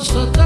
nossa